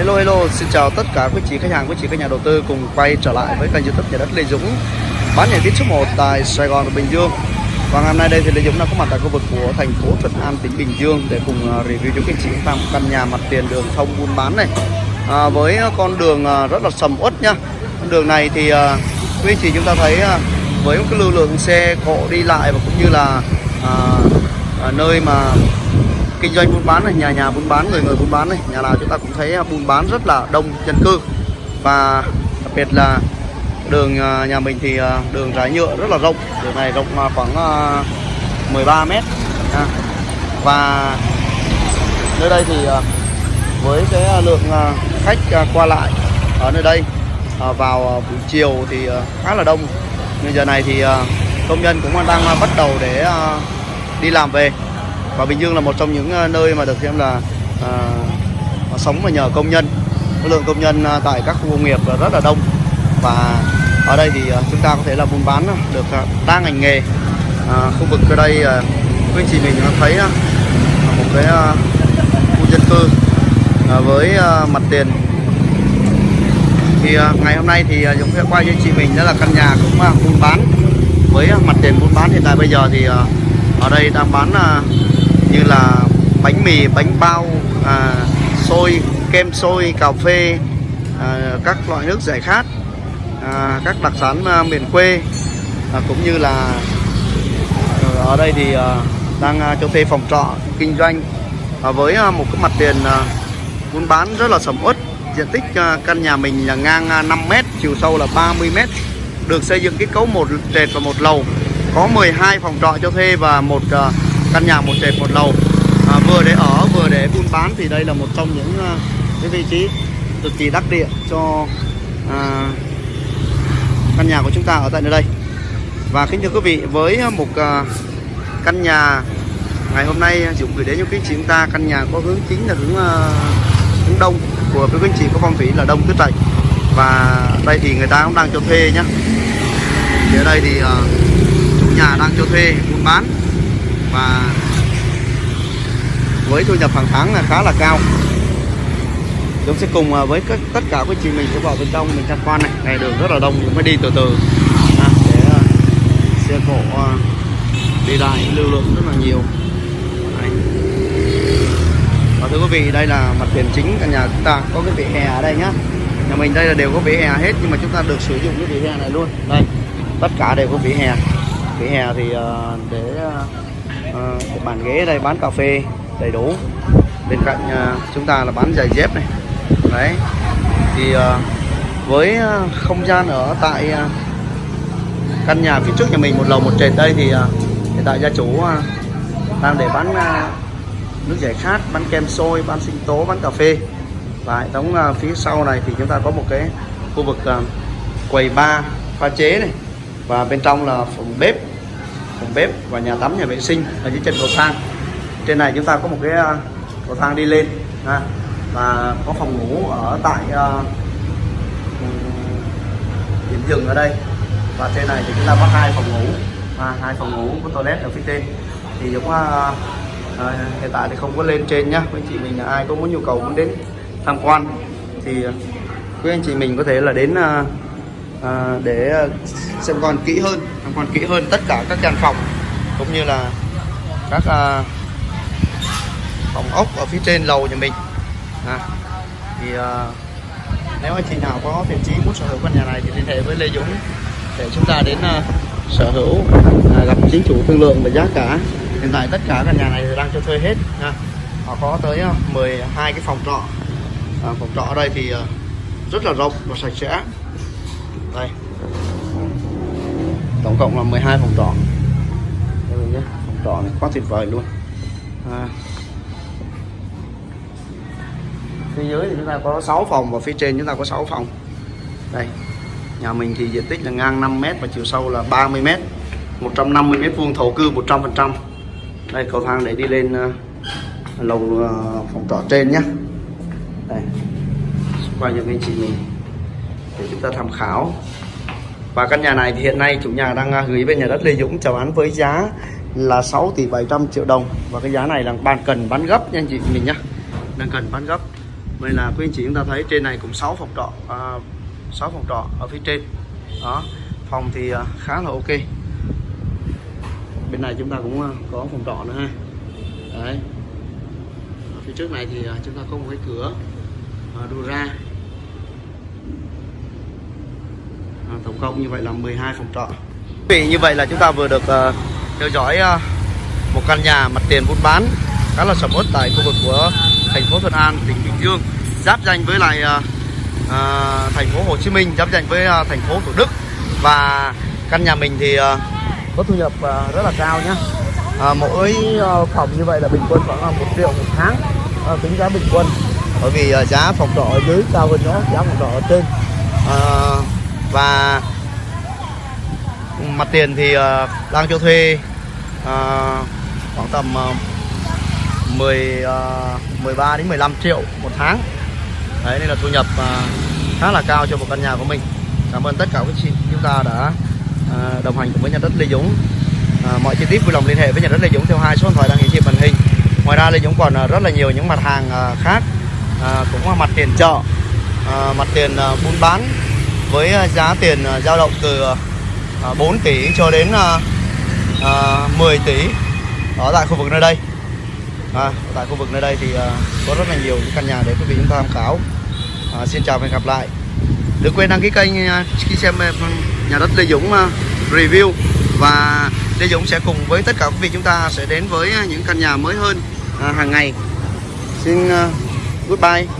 Hello hello, xin chào tất cả quý chị khách hàng, quý chị các nhà đầu tư cùng quay trở lại với kênh youtube nhà đất Lê Dũng. Bán nhà kiến số 1 tại Sài Gòn và Bình Dương. Và ngày hôm nay đây thì Lê Dũng đã có mặt tại khu vực của thành phố Thuận An, tỉnh Bình Dương Để cùng à, review cho quý chị chúng ta một căn nhà mặt tiền đường thông buôn bán này. À, Với con đường à, rất là sầm uất nhá. Con đường này thì à, quý chị chúng ta thấy với một cái lưu lượng xe cộ đi lại và cũng như là à, à, nơi mà kinh doanh buôn bán này, nhà nhà buôn bán, người người buôn bán này. Nhà nào chúng ta cũng thấy à, buôn bán rất là đông, dân cư. Và đặc biệt là đường à, nhà mình thì à, đường rải nhựa rất là rộng. Đường này rộng khoảng 13 mét và nơi đây thì với cái lượng khách qua lại ở nơi đây vào buổi chiều thì khá là đông. Nhưng giờ này thì công nhân cũng đang bắt đầu để đi làm về và Bình Dương là một trong những ờ, nơi mà được xem là ờ, à, sống và nhờ công nhân. Lượng công nhân ờ, tại các khu công nghiệp là rất là đông. Và ở đây thì chúng ta có thể là buôn bán được đa ngành nghề. À, khu vực ở đây quý anh chị mình thấy một cái khu dân cư với mặt tiền. Thì ngày hôm nay thì chúng sẽ quay cho chị mình đó là căn nhà cũng buôn bán. Với mặt tiền buôn bán hiện tại bây giờ thì ở đây đang bán như là bánh mì, bánh bao, à, xôi, kem xôi, cà phê, à, các loại nước giải khát, à, các đặc sản à, miền quê à, cũng như là à, ở đây thì à, đang à, cho thuê phòng trọ kinh doanh. À, với à, một cái mặt tiền à, buôn bán rất là sầm uất diện tích à, căn nhà mình là ngang à, 5 m chiều sâu là 30 m được xây dựng kết cấu một trệt và một lầu. Có 12 phòng trọ cho thuê và một à, căn nhà một trệt một lầu. À, vừa để ở vừa để buôn bán thì đây là một trong những uh, cái vị trí cực kỳ đắc địa cho à, căn nhà của chúng ta ở tại nơi đây. Và kính thưa quý vị với một à, căn nhà ngày hôm nay à, Dũng gửi đến cho quý chị chúng ta căn nhà có hướng chính là hướng à, hướng đông của quý anh chị có phong thủy là đông tứ trạch và đây thì người ta cũng đang cho thuê nhá. Thì ở đây thì à, chủ nhà đang cho thuê buôn bán và với thu nhập hàng tháng là khá là cao. Chúng sẽ cùng à, với các, tất cả quý chị mình sẽ vào bên trong mình tham quan này. Này đường rất là đông chúng mới đi từ từ. À, để uh, xe cộ uh, đi lại lưu lượng rất là nhiều. Đây. và thưa quý vị đây là mặt tiền chính căn nhà chúng ta. Có cái vỉa hè ở đây nhá. Nhà mình đây là đều có vỉa hè hết nhưng mà chúng ta được sử dụng cái vỉa hè này luôn. Đây tất cả đều có vỉa hè. Vỉa hè thì uh, để uh, ờ, bàn ghế đây bán cà phê đầy đủ. Bên cạnh ờ, chúng ta là bán giày dép này. Đấy. Thì ờ, với à, không gian ở tại ờ, căn nhà phía trước nhà mình một lầu một trệt đây thì ờ, hiện tại gia chủ ờ, đang để bán ờ, nước giải khát bán kem sôi bán sinh tố bán cà phê. Và hệ thống ờ, phía sau này thì chúng ta có một cái khu vực ờ, quầy bar pha chế này. Và bên trong là phòng bếp phòng bếp và nhà tắm nhà vệ sinh ở dưới chân cầu thang. Trên này chúng ta có một cái à, cầu thang đi lên ha. và có phòng ngủ ở tại uh, điểm dừng ở đây. Và trên này thì chúng ta có hai phòng ngủ à, hai phòng ngủ có toilet ở phía trên. Thì cũng uh, ờ, hiện tại thì không có lên trên nhá. Quý anh chị mình là ai có muốn nhu cầu muốn đến tham quan thì quý anh chị mình có thể là đến uh, à, để ờ, xem con kỹ hơn xem con kỹ hơn tất cả các căn phòng cũng như là các à, phòng ốc ở phía trên lầu nhà mình. À, thì à, nếu anh chị nào có thiện chí muốn sở hữu căn nhà này thì liên hệ với Lê Dũng để chúng ta đến à, sở hữu à, gặp chính chủ thương lượng về giá cả. Hiện tại tất cả căn nhà này đang cho thuê hết à, họ có tới 12 cái phòng trọ. À, phòng trọ ở đây thì à, rất là rộng và sạch sẽ đây. Tổng cộng là 12 phòng trọ. Đây mình nhé phòng trọ này quá tuyệt vời luôn. À. phía dưới thì chúng ta có 6 phòng và phía trên chúng ta có 6 phòng. Đây nhà mình thì diện tích là ngang 5 m và chiều sâu là 30 m 150 m vuông thổ cư 100 phần trăm. Đây cầu thang để đi lên uh, lầu uh, phòng trọ trên nhé. Đây. Quay cho anh chị mình để chúng ta tham khảo. Và căn nhà này thì hiện nay chủ nhà đang à, gửi về nhà đất Lê Dũng chào bán với giá là 6 tỷ 700 triệu đồng. Và cái giá này là bàn cần bán gấp nha anh chị mình nhá. Đang cần bán gấp. Vậy là quý anh chị chúng ta thấy trên này cũng 6 phòng trọ à, 6 phòng trọ ở phía trên. Đó phòng thì à, khá là ok. Bên này chúng ta cũng à, có phòng trọ nữa ha. Đấy. Ở phía trước này thì chúng ta có một cái cửa à, ra à, tổng cộng như vậy là 12 phòng trọ. Vị như vậy là chúng ta vừa được ờ, theo dõi ờ, một căn nhà mặt tiền buôn bán khá là sầm uất tại khu vực của thành phố Thuận An, tỉnh Bình Dương giáp danh với lại uh, thành phố Hồ Chí Minh, giáp danh với uh, thành phố Thủ Đức. Và căn nhà mình thì uh, có thu nhập uh, rất là cao nhá. Uh, mỗi uh, phòng như vậy là bình quân khoảng là một triệu một tháng uh, tính giá bình quân. Bởi vì uh, giá phòng trọ ở dưới cao hơn nó giá phòng trọ ở trên. Uh, và mặt tiền thì uh, đang cho thuê uh, khoảng tầm uh, 10 uh, 13 đến 15 triệu một tháng. Đấy nên là thu nhập uh, khá là cao cho một căn nhà của mình. Cảm ơn tất cả các chị chúng ta đã uh, đồng hành cùng với nhà đất Lê Dũng. Uh, mọi chi tiết vui lòng liên hệ với nhà đất Lê Dũng theo hai số điện thoại đang hiển thị màn hình. Ngoài ra Lê Dũng còn uh, rất là nhiều những mặt hàng uh, khác uh, cũng là mặt tiền chợ uh, mặt tiền uh, buôn bán với ờ, giá tiền ờ, dao động từ ờ, à, 4 tỷ cho đến 10 tỷ. Ở tại khu vực nơi đây. À, tại khu vực nơi đây thì có rất là nhiều những căn nhà để quý vị chúng ta tham khảo. À, xin chào và hẹn gặp lại. Đừng quên đăng ký kênh khi xem nhà đất Lê Dũng review. Và Lê Dũng sẽ cùng với tất cả quý vị chúng ta sẽ đến với những căn nhà mới hơn hàng ngày. Xin goodbye.